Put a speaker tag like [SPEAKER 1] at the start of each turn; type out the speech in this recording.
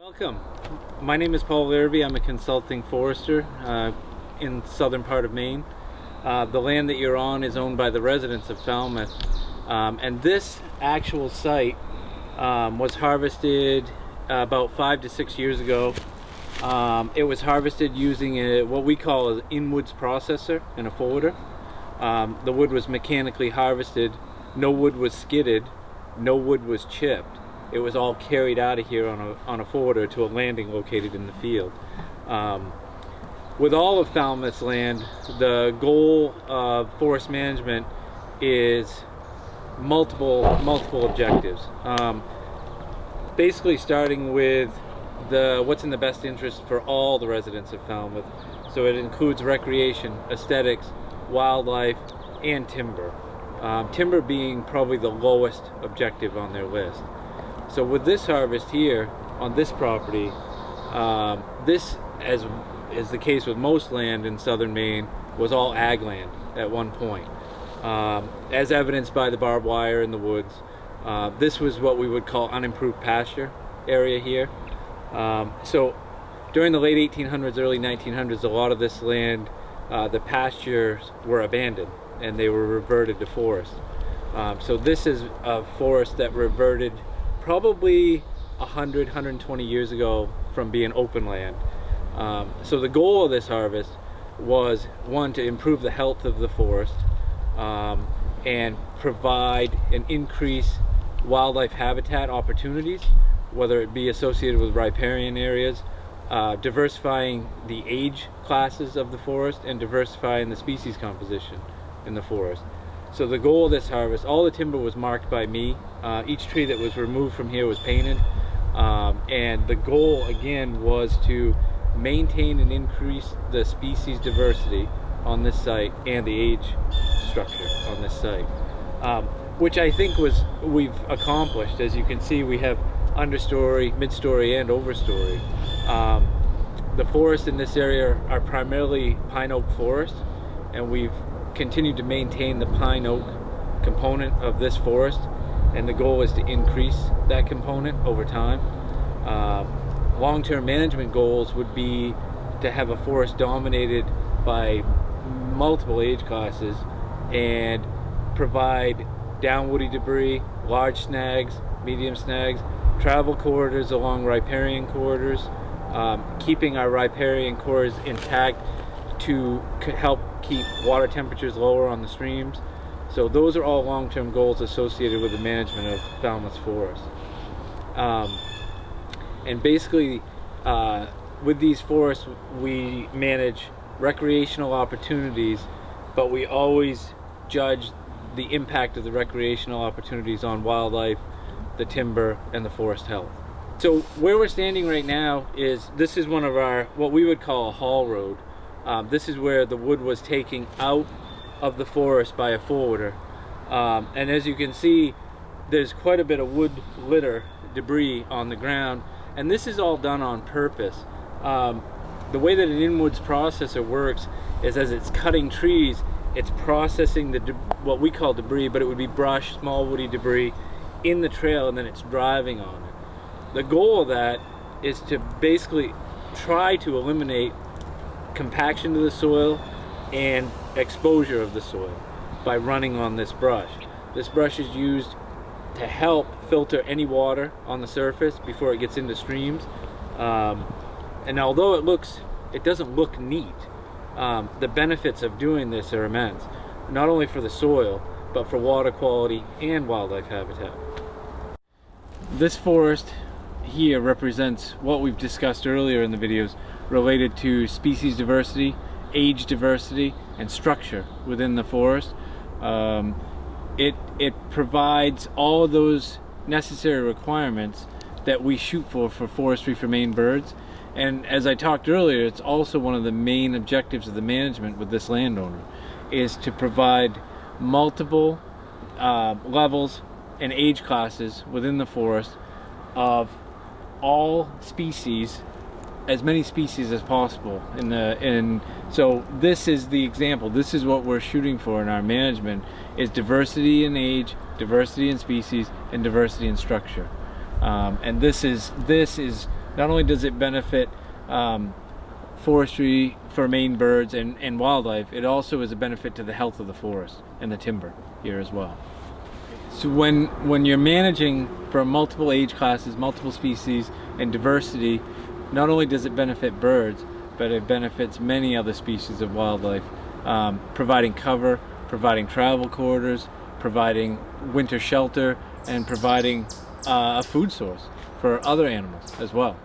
[SPEAKER 1] Welcome. My name is Paul Larrabee. I'm a consulting forester uh, in southern part of Maine. Uh, the land that you're on is owned by the residents of Falmouth. Um, and this actual site um, was harvested uh, about five to six years ago. Um, it was harvested using a, what we call an in-woods processor and a forwarder. Um, the wood was mechanically harvested, no wood was skidded, no wood was chipped it was all carried out of here on a, on a forwarder to a landing located in the field. Um, with all of Falmouth's land, the goal of forest management is multiple multiple objectives. Um, basically starting with the what's in the best interest for all the residents of Falmouth. So it includes recreation, aesthetics, wildlife, and timber. Um, timber being probably the lowest objective on their list. So with this harvest here on this property, um, this, as is the case with most land in southern Maine, was all ag land at one point. Um, as evidenced by the barbed wire in the woods, uh, this was what we would call unimproved pasture area here. Um, so during the late 1800s, early 1900s, a lot of this land, uh, the pastures were abandoned and they were reverted to forest. Um, so this is a forest that reverted probably 100, 120 years ago from being open land. Um, so the goal of this harvest was one to improve the health of the forest um, and provide and increase wildlife habitat opportunities, whether it be associated with riparian areas, uh, diversifying the age classes of the forest and diversifying the species composition in the forest. So the goal of this harvest, all the timber was marked by me. Uh, each tree that was removed from here was painted. Um, and the goal again was to maintain and increase the species diversity on this site and the age structure on this site. Um, which I think was we've accomplished. As you can see, we have understory, midstory, and overstory. Um, the forests in this area are primarily pine oak forest, and we've continue to maintain the pine oak component of this forest and the goal is to increase that component over time. Uh, Long-term management goals would be to have a forest dominated by multiple age classes and provide downwoody debris, large snags, medium snags, travel corridors along riparian corridors, um, keeping our riparian corridors intact to help keep water temperatures lower on the streams. So those are all long-term goals associated with the management of Falmouth Forest. Um, and basically, uh, with these forests, we manage recreational opportunities, but we always judge the impact of the recreational opportunities on wildlife, the timber, and the forest health. So where we're standing right now is, this is one of our, what we would call a haul road. Um, this is where the wood was taken out of the forest by a forwarder. Um, and as you can see, there's quite a bit of wood litter, debris on the ground. And this is all done on purpose. Um, the way that an in-woods processor works is as it's cutting trees, it's processing the what we call debris, but it would be brush, small woody debris in the trail and then it's driving on it. The goal of that is to basically try to eliminate compaction to the soil and exposure of the soil by running on this brush. This brush is used to help filter any water on the surface before it gets into streams. Um, and although it looks, it doesn't look neat, um, the benefits of doing this are immense. Not only for the soil, but for water quality and wildlife habitat. This forest here represents what we've discussed earlier in the videos related to species diversity, age diversity, and structure within the forest. Um, it, it provides all those necessary requirements that we shoot for for forestry for Maine birds. And as I talked earlier, it's also one of the main objectives of the management with this landowner is to provide multiple uh, levels and age classes within the forest of all species as many species as possible in the and so this is the example this is what we're shooting for in our management is diversity in age diversity in species and diversity in structure um, and this is this is not only does it benefit um, forestry for Maine birds and, and wildlife, it also is a benefit to the health of the forest and the timber here as well. So when when you're managing for multiple age classes, multiple species, and diversity, not only does it benefit birds, but it benefits many other species of wildlife, um, providing cover, providing travel corridors, providing winter shelter, and providing uh, a food source for other animals as well.